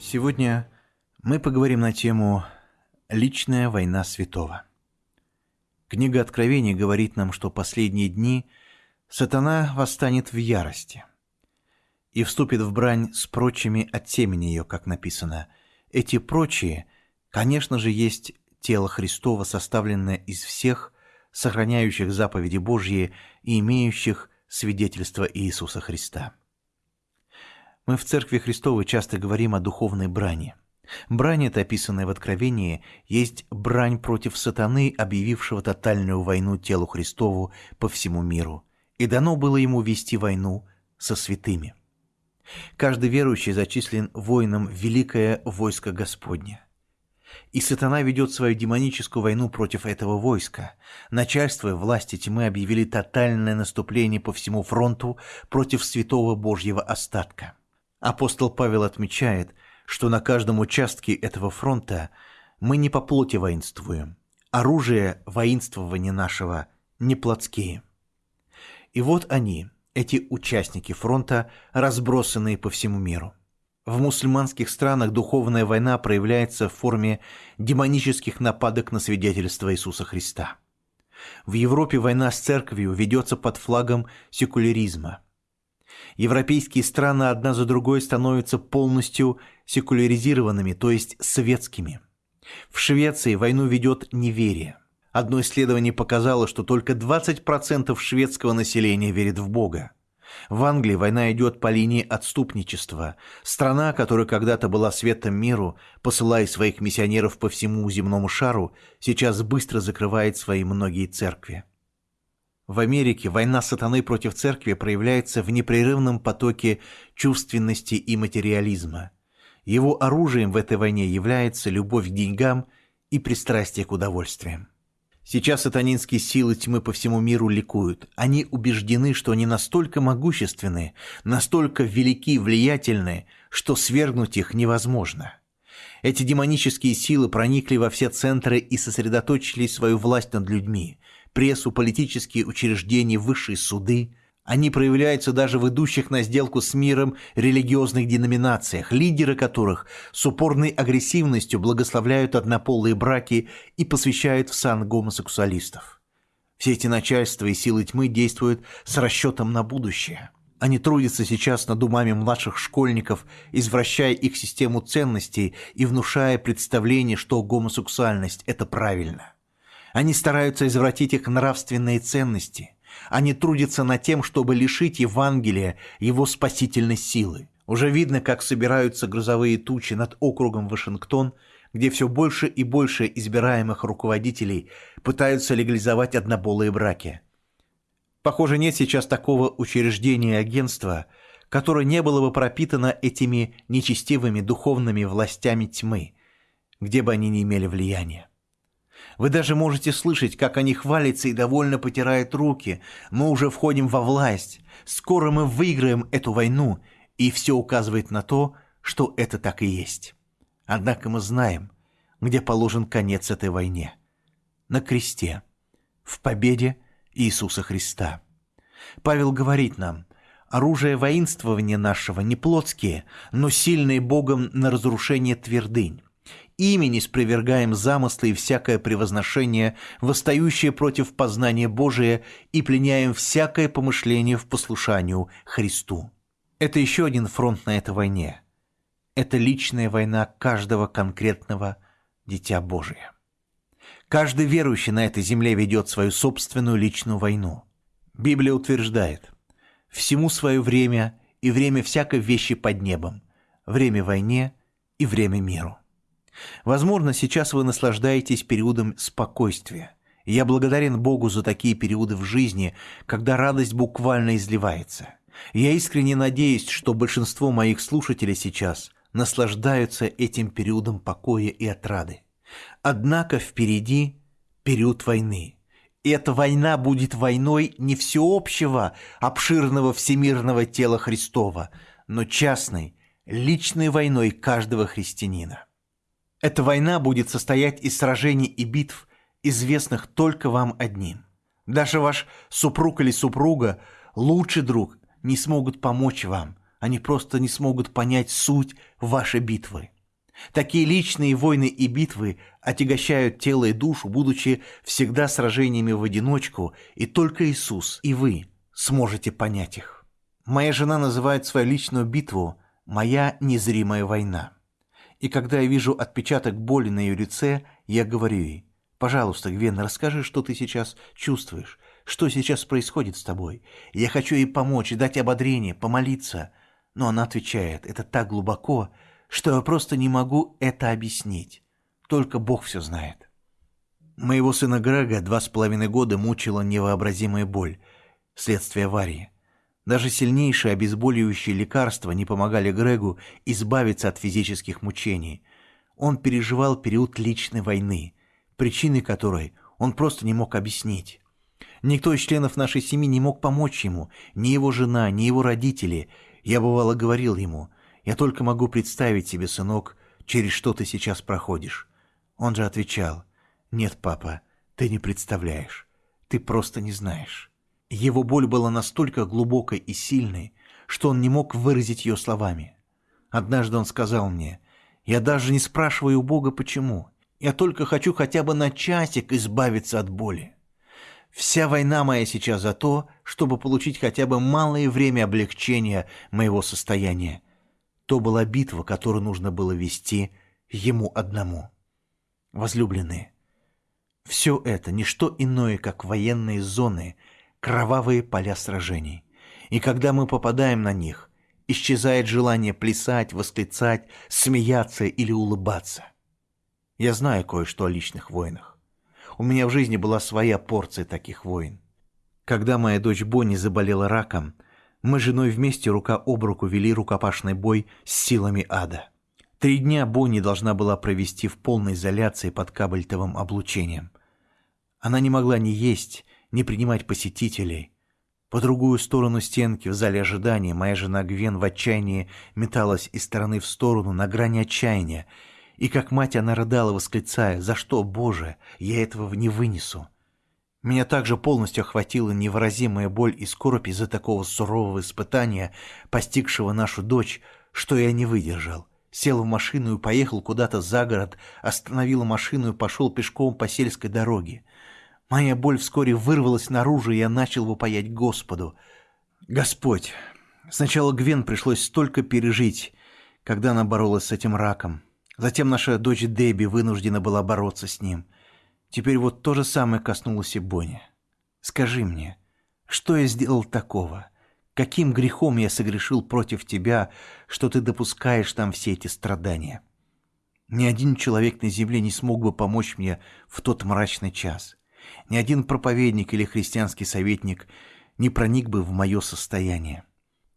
Сегодня мы поговорим на тему «Личная война святого». Книга Откровений говорит нам, что последние дни сатана восстанет в ярости и вступит в брань с прочими от темени ее, как написано. Эти прочие, конечно же, есть тело Христова, составленное из всех, сохраняющих заповеди Божьи и имеющих свидетельство Иисуса Христа. Мы в Церкви Христовой часто говорим о духовной брани. Брань, эта описанная в Откровении, есть брань против сатаны, объявившего тотальную войну телу Христову по всему миру, и дано было ему вести войну со святыми. Каждый верующий зачислен воином в великое войско Господне. И сатана ведет свою демоническую войну против этого войска. Начальство и власти тьмы объявили тотальное наступление по всему фронту против святого Божьего остатка. Апостол Павел отмечает, что на каждом участке этого фронта мы не по плоти воинствуем. Оружие воинствования нашего не плотские. И вот они, эти участники фронта, разбросанные по всему миру. В мусульманских странах духовная война проявляется в форме демонических нападок на свидетельство Иисуса Христа. В Европе война с церковью ведется под флагом секуляризма – Европейские страны одна за другой становятся полностью секуляризированными, то есть светскими. В Швеции войну ведет неверие. Одно исследование показало, что только 20% шведского населения верит в Бога. В Англии война идет по линии отступничества. Страна, которая когда-то была светом миру, посылая своих миссионеров по всему земному шару, сейчас быстро закрывает свои многие церкви. В Америке война сатаны против церкви проявляется в непрерывном потоке чувственности и материализма. Его оружием в этой войне является любовь к деньгам и пристрастие к удовольствиям. Сейчас сатанинские силы тьмы по всему миру ликуют. Они убеждены, что они настолько могущественны, настолько велики и влиятельны, что свергнуть их невозможно. Эти демонические силы проникли во все центры и сосредоточили свою власть над людьми – прессу, политические учреждения, высшие суды. Они проявляются даже в идущих на сделку с миром религиозных деноминациях, лидеры которых с упорной агрессивностью благословляют однополые браки и посвящают в сан гомосексуалистов. Все эти начальства и силы тьмы действуют с расчетом на будущее. Они трудятся сейчас над умами младших школьников, извращая их систему ценностей и внушая представление, что гомосексуальность – это правильно – они стараются извратить их нравственные ценности. Они трудятся над тем, чтобы лишить Евангелия его спасительной силы. Уже видно, как собираются грузовые тучи над округом Вашингтон, где все больше и больше избираемых руководителей пытаются легализовать однополые браки. Похоже, нет сейчас такого учреждения и агентства, которое не было бы пропитано этими нечестивыми духовными властями тьмы, где бы они ни имели влияния. Вы даже можете слышать, как они хвалятся и довольно потирают руки. Мы уже входим во власть. Скоро мы выиграем эту войну. И все указывает на то, что это так и есть. Однако мы знаем, где положен конец этой войне. На кресте. В победе Иисуса Христа. Павел говорит нам, оружие воинствования нашего не плотские, но сильные Богом на разрушение твердынь ими не спровергаем замыслы и всякое превозношение, восстающее против познания Божия, и пленяем всякое помышление в послушанию Христу. Это еще один фронт на этой войне. Это личная война каждого конкретного Дитя Божия. Каждый верующий на этой земле ведет свою собственную личную войну. Библия утверждает, всему свое время и время всякой вещи под небом, время войне и время миру. Возможно, сейчас вы наслаждаетесь периодом спокойствия. Я благодарен Богу за такие периоды в жизни, когда радость буквально изливается. Я искренне надеюсь, что большинство моих слушателей сейчас наслаждаются этим периодом покоя и отрады. Однако впереди период войны. И эта война будет войной не всеобщего, обширного всемирного тела Христова, но частной, личной войной каждого христианина. Эта война будет состоять из сражений и битв, известных только вам одним. Даже ваш супруг или супруга, лучший друг, не смогут помочь вам, Они просто не смогут понять суть вашей битвы. Такие личные войны и битвы отягощают тело и душу, будучи всегда сражениями в одиночку, и только Иисус и вы сможете понять их. Моя жена называет свою личную битву «моя незримая война». И когда я вижу отпечаток боли на ее лице, я говорю ей, «Пожалуйста, Гвен, расскажи, что ты сейчас чувствуешь, что сейчас происходит с тобой. Я хочу ей помочь, дать ободрение, помолиться». Но она отвечает, «Это так глубоко, что я просто не могу это объяснить. Только Бог все знает». Моего сына Грега два с половиной года мучила невообразимая боль, следствие аварии. Даже сильнейшие обезболивающие лекарства не помогали Грегу избавиться от физических мучений. Он переживал период личной войны, причины которой он просто не мог объяснить. Никто из членов нашей семьи не мог помочь ему, ни его жена, ни его родители. Я бывало говорил ему, «Я только могу представить себе, сынок, через что ты сейчас проходишь». Он же отвечал, «Нет, папа, ты не представляешь, ты просто не знаешь». Его боль была настолько глубокой и сильной, что он не мог выразить ее словами. Однажды он сказал мне, «Я даже не спрашиваю у Бога, почему. Я только хочу хотя бы на часик избавиться от боли. Вся война моя сейчас за то, чтобы получить хотя бы малое время облегчения моего состояния. То была битва, которую нужно было вести ему одному. Возлюбленные, все это не что иное, как военные зоны – кровавые поля сражений. И когда мы попадаем на них, исчезает желание плясать, восклицать, смеяться или улыбаться. Я знаю кое-что о личных войнах. У меня в жизни была своя порция таких войн. Когда моя дочь Бонни заболела раком, мы с женой вместе рука об руку вели рукопашный бой с силами ада. Три дня Бонни должна была провести в полной изоляции под кабельтовым облучением. Она не могла ни есть, не принимать посетителей. По другую сторону стенки в зале ожидания моя жена Гвен в отчаянии металась из стороны в сторону на грани отчаяния, и как мать она рыдала, восклицая, «За что, Боже, я этого не вынесу!» Меня также полностью охватила невыразимая боль и скорбь из-за такого сурового испытания, постигшего нашу дочь, что я не выдержал. Сел в машину и поехал куда-то за город, остановил машину и пошел пешком по сельской дороге. Моя боль вскоре вырвалась наружу, и я начал вопаять Господу. «Господь, сначала Гвен пришлось столько пережить, когда она боролась с этим раком. Затем наша дочь Дебби вынуждена была бороться с ним. Теперь вот то же самое коснулось и Бонни. Скажи мне, что я сделал такого? Каким грехом я согрешил против тебя, что ты допускаешь там все эти страдания? Ни один человек на земле не смог бы помочь мне в тот мрачный час». Ни один проповедник или христианский советник не проник бы в мое состояние.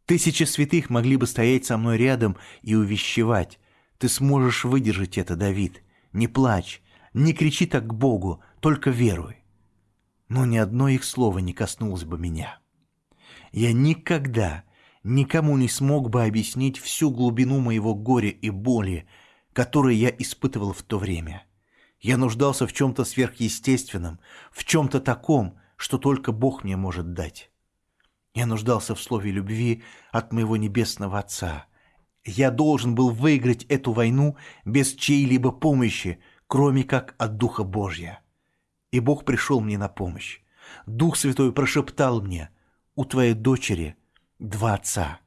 Тысячи святых могли бы стоять со мной рядом и увещевать. Ты сможешь выдержать это, Давид. Не плачь, не кричи так к Богу, только веруй. Но ни одно их слово не коснулось бы меня. Я никогда никому не смог бы объяснить всю глубину моего горя и боли, которые я испытывал в то время. Я нуждался в чем-то сверхъестественном, в чем-то таком, что только Бог мне может дать. Я нуждался в слове любви от моего небесного Отца. Я должен был выиграть эту войну без чьей-либо помощи, кроме как от Духа Божья. И Бог пришел мне на помощь. Дух Святой прошептал мне, «У твоей дочери два отца.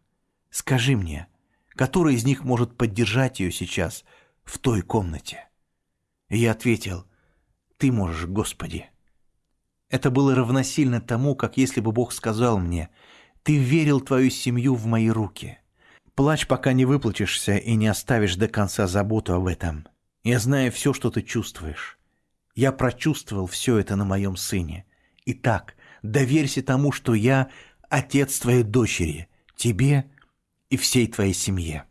Скажи мне, который из них может поддержать ее сейчас в той комнате?» И я ответил, «Ты можешь, Господи». Это было равносильно тому, как если бы Бог сказал мне, «Ты верил твою семью в мои руки». Плачь, пока не выплачешься и не оставишь до конца заботу об этом. Я знаю все, что ты чувствуешь. Я прочувствовал все это на моем сыне. Итак, доверься тому, что я отец твоей дочери, тебе и всей твоей семье.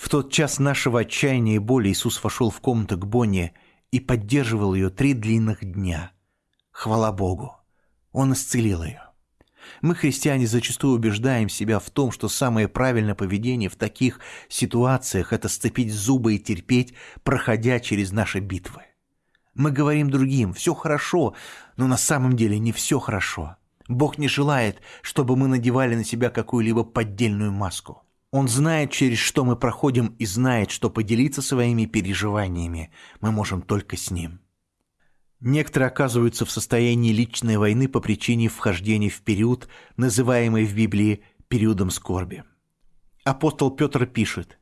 В тот час нашего отчаяния и боли Иисус вошел в комнату к Бонне и поддерживал ее три длинных дня. Хвала Богу! Он исцелил ее. Мы, христиане, зачастую убеждаем себя в том, что самое правильное поведение в таких ситуациях – это сцепить зубы и терпеть, проходя через наши битвы. Мы говорим другим «все хорошо», но на самом деле не все хорошо. Бог не желает, чтобы мы надевали на себя какую-либо поддельную маску. Он знает, через что мы проходим, и знает, что поделиться своими переживаниями мы можем только с Ним. Некоторые оказываются в состоянии личной войны по причине вхождения в период, называемый в Библии периодом скорби. Апостол Петр пишет,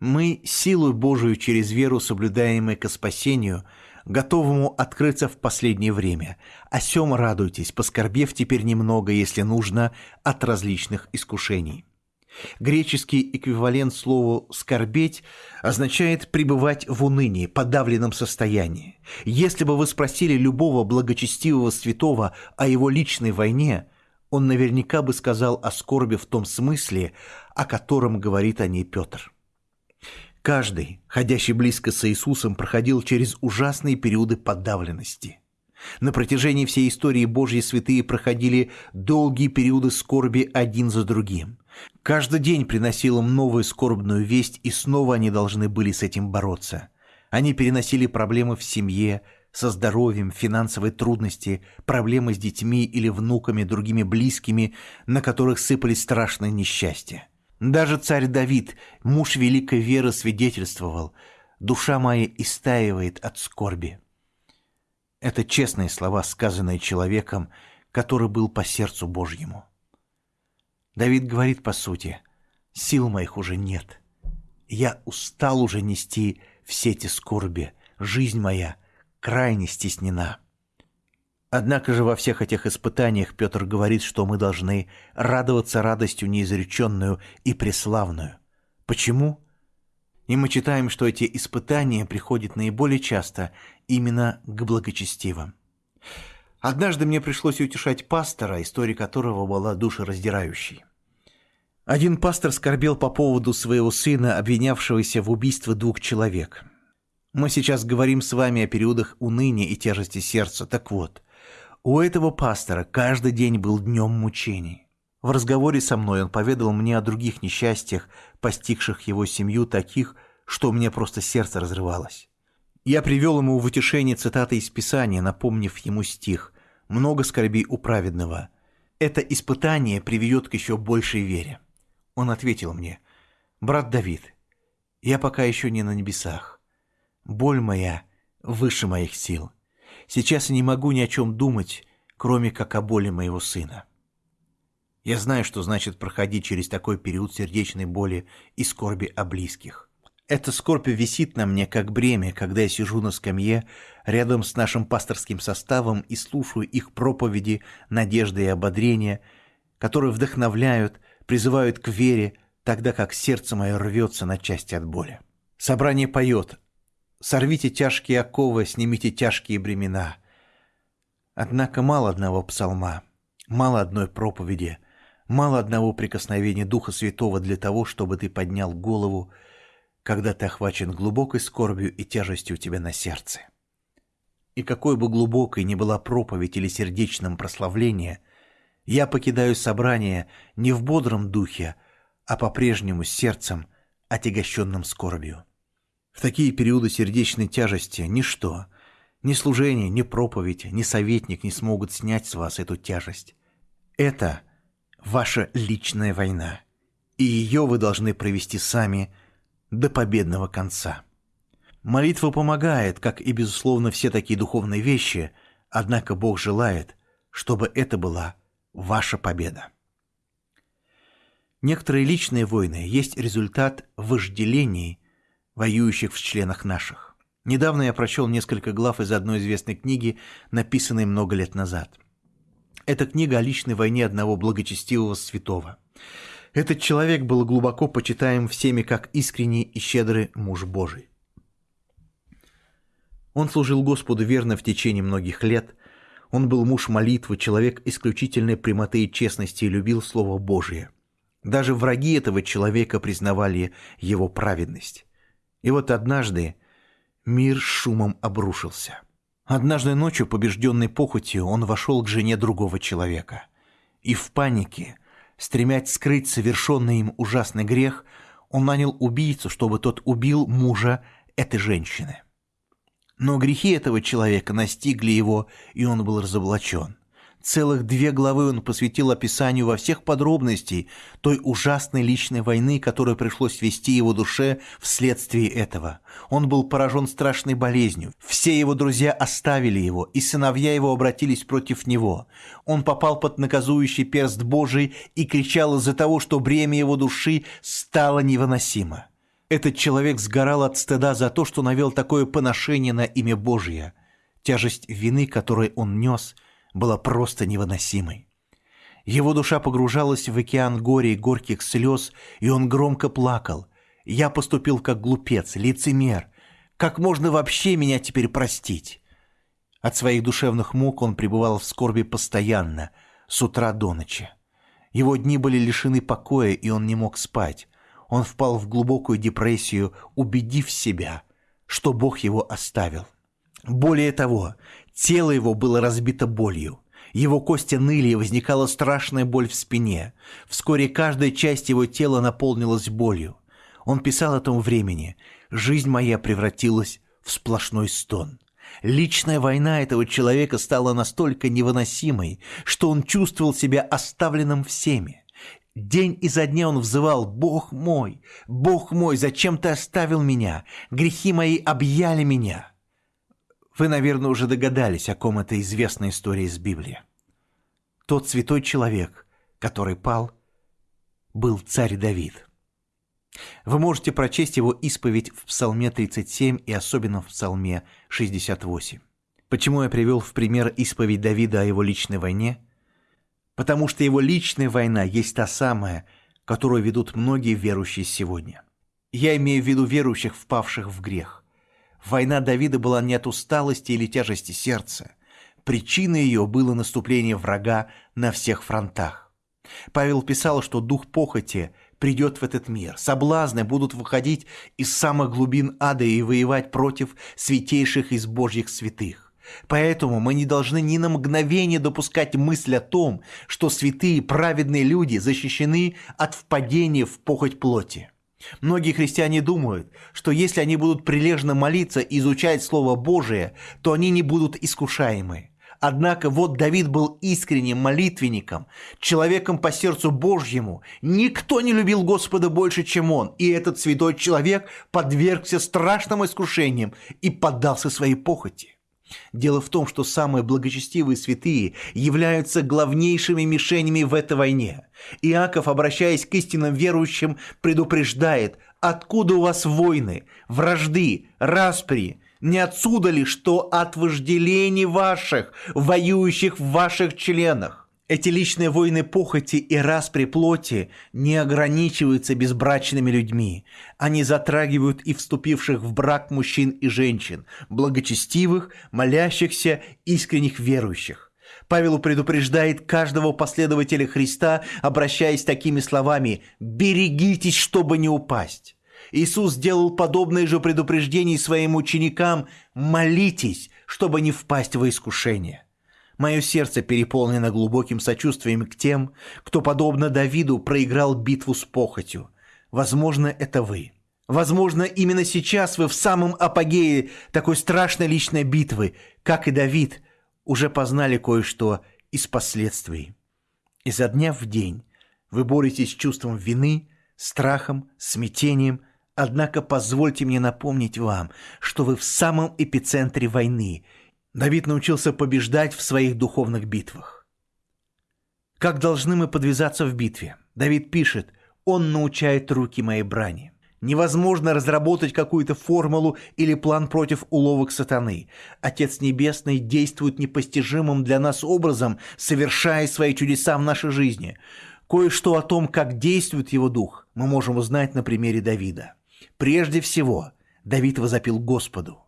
«Мы силу Божию через веру, соблюдаемой ко спасению, готовому открыться в последнее время. О сем радуйтесь, поскорбев теперь немного, если нужно, от различных искушений». Греческий эквивалент слову «скорбеть» означает пребывать в унынии, подавленном состоянии. Если бы вы спросили любого благочестивого святого о его личной войне, он наверняка бы сказал о скорби в том смысле, о котором говорит о ней Петр. Каждый, ходящий близко с Иисусом, проходил через ужасные периоды подавленности. На протяжении всей истории Божьи святые проходили долгие периоды скорби один за другим – Каждый день приносил им новую скорбную весть, и снова они должны были с этим бороться. Они переносили проблемы в семье, со здоровьем, финансовые трудности, проблемы с детьми или внуками, другими близкими, на которых сыпались страшные несчастья. Даже царь Давид, муж великой веры, свидетельствовал «Душа моя истаивает от скорби». Это честные слова, сказанные человеком, который был по сердцу Божьему. Давид говорит по сути, сил моих уже нет. Я устал уже нести все эти скорби, жизнь моя крайне стеснена. Однако же во всех этих испытаниях Петр говорит, что мы должны радоваться радостью неизреченную и преславную. Почему? И мы читаем, что эти испытания приходят наиболее часто именно к благочестивым. Однажды мне пришлось утешать пастора, история которого была душераздирающей. Один пастор скорбел по поводу своего сына, обвинявшегося в убийстве двух человек. Мы сейчас говорим с вами о периодах уныния и тяжести сердца. Так вот, у этого пастора каждый день был днем мучений. В разговоре со мной он поведал мне о других несчастьях, постигших его семью, таких, что у меня просто сердце разрывалось. Я привел ему в утешение цитаты из Писания, напомнив ему стих много скорбей у праведного. Это испытание приведет к еще большей вере. Он ответил мне, «Брат Давид, я пока еще не на небесах. Боль моя выше моих сил. Сейчас я не могу ни о чем думать, кроме как о боли моего сына». Я знаю, что значит проходить через такой период сердечной боли и скорби о близких. Эта скорбь висит на мне как бремя, когда я сижу на скамье рядом с нашим пасторским составом и слушаю их проповеди, надежды и ободрения, которые вдохновляют, призывают к вере, тогда как сердце мое рвется на части от боли. Собрание поет «Сорвите тяжкие оковы, снимите тяжкие бремена». Однако мало одного псалма, мало одной проповеди, мало одного прикосновения Духа Святого для того, чтобы ты поднял голову когда ты охвачен глубокой скорбью и тяжестью у тебя на сердце. И какой бы глубокой ни была проповедь или сердечном прославление, я покидаю собрание не в бодром духе, а по-прежнему сердцем, отягощенным скорбью. В такие периоды сердечной тяжести ничто, ни служение, ни проповедь, ни советник не смогут снять с вас эту тяжесть. Это ваша личная война, и ее вы должны провести сами – до победного конца. Молитва помогает, как и, безусловно, все такие духовные вещи, однако Бог желает, чтобы это была ваша победа. Некоторые личные войны есть результат вожделений, воюющих в членах наших. Недавно я прочел несколько глав из одной известной книги, написанной много лет назад. Эта книга о личной войне одного благочестивого святого – этот человек был глубоко почитаем всеми как искренний и щедрый муж Божий. Он служил Господу верно в течение многих лет. Он был муж молитвы, человек исключительной прямоты и честности и любил Слово Божие. Даже враги этого человека признавали его праведность. И вот однажды мир шумом обрушился. Однажды ночью, побежденный похотью, он вошел к жене другого человека. И в панике – Стремясь скрыть совершенный им ужасный грех, он нанял убийцу, чтобы тот убил мужа этой женщины. Но грехи этого человека настигли его, и он был разоблачен. Целых две главы он посвятил описанию во всех подробностей той ужасной личной войны, которую пришлось вести его душе вследствие этого. Он был поражен страшной болезнью. Все его друзья оставили его, и сыновья его обратились против него. Он попал под наказующий перст Божий и кричал из-за того, что бремя его души стало невыносимо. Этот человек сгорал от стыда за то, что навел такое поношение на имя Божье. Тяжесть вины, которую он нес – была просто невыносимой. Его душа погружалась в океан горя и горьких слез, и он громко плакал. «Я поступил как глупец, лицемер. Как можно вообще меня теперь простить?» От своих душевных мук он пребывал в скорби постоянно, с утра до ночи. Его дни были лишены покоя, и он не мог спать. Он впал в глубокую депрессию, убедив себя, что Бог его оставил. Более того, тело его было разбито болью. Его кости ныли, и возникала страшная боль в спине. Вскоре каждая часть его тела наполнилась болью. Он писал о том времени. «Жизнь моя превратилась в сплошной стон». Личная война этого человека стала настолько невыносимой, что он чувствовал себя оставленным всеми. День изо дня он взывал «Бог мой! Бог мой, зачем ты оставил меня? Грехи мои объяли меня!» Вы, наверное, уже догадались, о ком эта известная история из Библии. Тот святой человек, который пал, был царь Давид. Вы можете прочесть его исповедь в Псалме 37 и особенно в Псалме 68. Почему я привел в пример исповедь Давида о его личной войне? Потому что его личная война есть та самая, которую ведут многие верующие сегодня. Я имею в виду верующих, впавших в грех. Война Давида была не от усталости или тяжести сердца. Причиной ее было наступление врага на всех фронтах. Павел писал, что дух похоти придет в этот мир. Соблазны будут выходить из самых глубин ада и воевать против святейших из божьих святых. Поэтому мы не должны ни на мгновение допускать мысль о том, что святые праведные люди защищены от впадения в похоть плоти. Многие христиане думают, что если они будут прилежно молиться и изучать Слово Божие, то они не будут искушаемы. Однако вот Давид был искренним молитвенником, человеком по сердцу Божьему. Никто не любил Господа больше, чем он, и этот святой человек подвергся страшным искушениям и поддался своей похоти. Дело в том, что самые благочестивые святые являются главнейшими мишенями в этой войне. Иаков, обращаясь к истинным верующим, предупреждает, откуда у вас войны, вражды, распри, не отсюда ли, что от вожделений ваших, воюющих в ваших членах? Эти личные войны похоти и распри плоти не ограничиваются безбрачными людьми. Они затрагивают и вступивших в брак мужчин и женщин, благочестивых, молящихся, искренних верующих. Павел предупреждает каждого последователя Христа, обращаясь такими словами «берегитесь, чтобы не упасть». Иисус сделал подобное же предупреждение своим ученикам «молитесь, чтобы не впасть во искушение». Мое сердце переполнено глубоким сочувствием к тем, кто, подобно Давиду, проиграл битву с похотью. Возможно, это вы. Возможно, именно сейчас вы в самом апогее такой страшной личной битвы, как и Давид, уже познали кое-что из последствий. Изо дня в день вы боретесь с чувством вины, страхом, смятением, однако позвольте мне напомнить вам, что вы в самом эпицентре войны – Давид научился побеждать в своих духовных битвах. Как должны мы подвязаться в битве? Давид пишет, «Он научает руки моей брани». Невозможно разработать какую-то формулу или план против уловок сатаны. Отец Небесный действует непостижимым для нас образом, совершая свои чудеса в нашей жизни. Кое-что о том, как действует его дух, мы можем узнать на примере Давида. Прежде всего, Давид возопил Господу.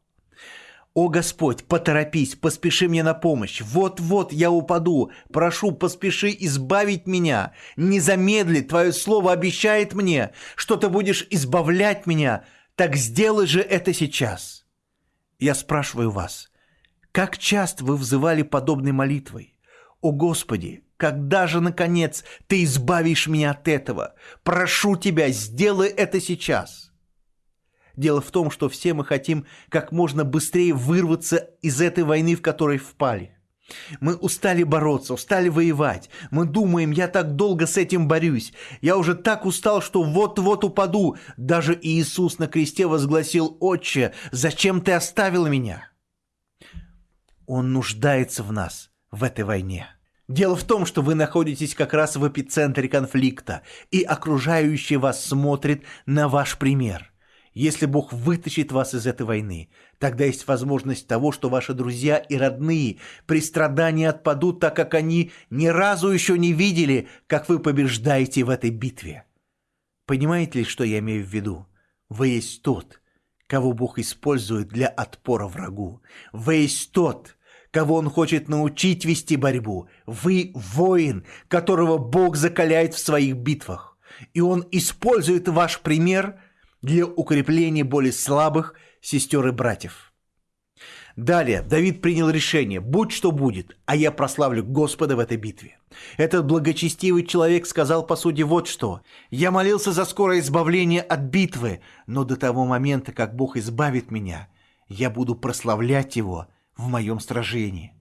«О Господь, поторопись, поспеши мне на помощь! Вот-вот я упаду! Прошу, поспеши избавить меня! Не замедли, Твое слово обещает мне, что Ты будешь избавлять меня! Так сделай же это сейчас!» Я спрашиваю вас, как часто вы взывали подобной молитвой? «О Господи, когда же, наконец, Ты избавишь меня от этого? Прошу Тебя, сделай это сейчас!» Дело в том, что все мы хотим как можно быстрее вырваться из этой войны, в которой впали. Мы устали бороться, устали воевать. Мы думаем, я так долго с этим борюсь. Я уже так устал, что вот-вот упаду. Даже Иисус на кресте возгласил, «Отче, зачем ты оставил меня?» Он нуждается в нас в этой войне. Дело в том, что вы находитесь как раз в эпицентре конфликта, и окружающие вас смотрят на ваш пример. Если Бог вытащит вас из этой войны, тогда есть возможность того, что ваши друзья и родные при страдании отпадут, так как они ни разу еще не видели, как вы побеждаете в этой битве. Понимаете ли, что я имею в виду? Вы есть тот, кого Бог использует для отпора врагу. Вы есть тот, кого он хочет научить вести борьбу. Вы воин, которого Бог закаляет в своих битвах. И он использует ваш пример для укрепления более слабых сестер и братьев. Далее Давид принял решение, будь что будет, а я прославлю Господа в этой битве. Этот благочестивый человек сказал по сути вот что. «Я молился за скорое избавление от битвы, но до того момента, как Бог избавит меня, я буду прославлять Его в моем сражении.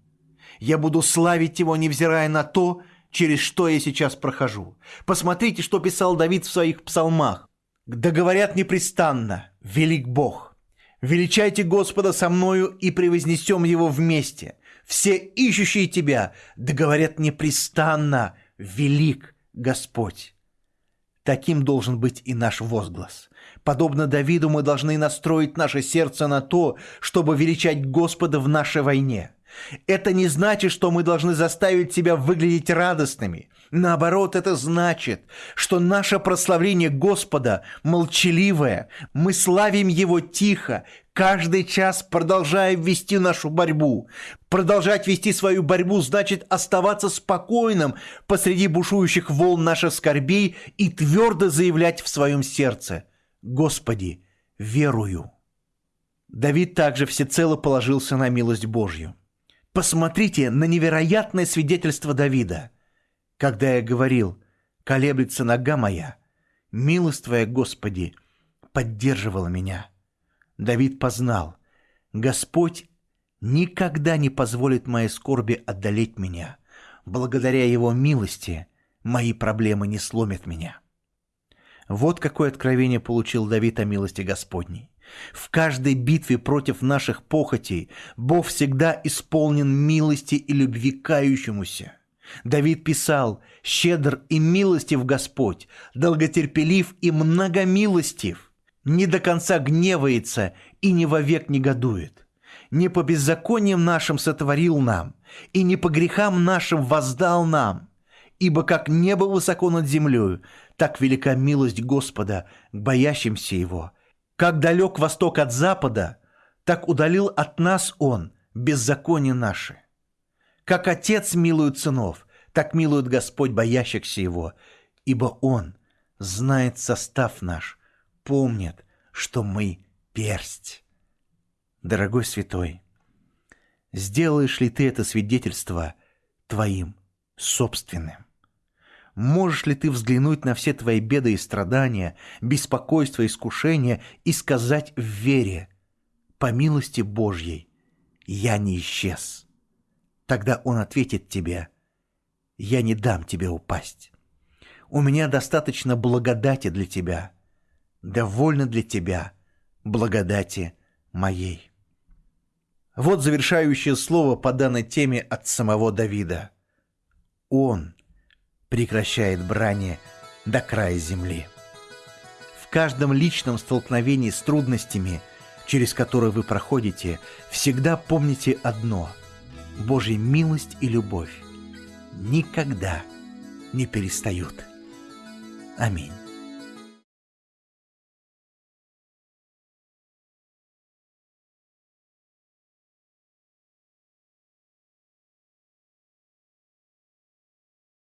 Я буду славить Его, невзирая на то, через что я сейчас прохожу. Посмотрите, что писал Давид в своих псалмах. «Да говорят непрестанно, велик Бог. Величайте Господа со мною и превознесем Его вместе. Все ищущие Тебя, да говорят непрестанно, велик Господь». Таким должен быть и наш возглас. Подобно Давиду мы должны настроить наше сердце на то, чтобы величать Господа в нашей войне. Это не значит, что мы должны заставить себя выглядеть радостными. Наоборот, это значит, что наше прославление Господа молчаливое, мы славим Его тихо, каждый час продолжая вести нашу борьбу. Продолжать вести свою борьбу значит оставаться спокойным посреди бушующих волн наших скорбей и твердо заявлять в своем сердце «Господи, верую». Давид также всецело положился на милость Божью. Посмотрите на невероятное свидетельство Давида. Когда я говорил «колеблется нога моя», милость Твоя, Господи, поддерживала меня. Давид познал, Господь никогда не позволит моей скорби отдалить меня. Благодаря Его милости мои проблемы не сломят меня. Вот какое откровение получил Давид о милости Господней. В каждой битве против наших похотей Бог всегда исполнен милости и любви кающемуся. Давид писал «Щедр и милостив Господь, долготерпелив и многомилостив, не до конца гневается и не вовек негодует, не по беззакониям нашим сотворил нам, и не по грехам нашим воздал нам, ибо как небо высоко над землею, так велика милость Господа к боящимся Его» Как далек восток от запада, так удалил от нас он беззаконие наши. Как отец милует сынов, так милует Господь боящихся его, ибо он знает состав наш, помнит, что мы персть. Дорогой святой, сделаешь ли ты это свидетельство твоим собственным? Можешь ли ты взглянуть на все твои беды и страдания, беспокойство и искушения и сказать в вере, по милости Божьей, я не исчез? Тогда Он ответит тебе, я не дам тебе упасть. У меня достаточно благодати для тебя, довольно для тебя благодати моей. Вот завершающее слово по данной теме от самого Давида. Он прекращает брани до края земли. В каждом личном столкновении с трудностями, через которые вы проходите, всегда помните одно – Божья милость и любовь никогда не перестают. Аминь.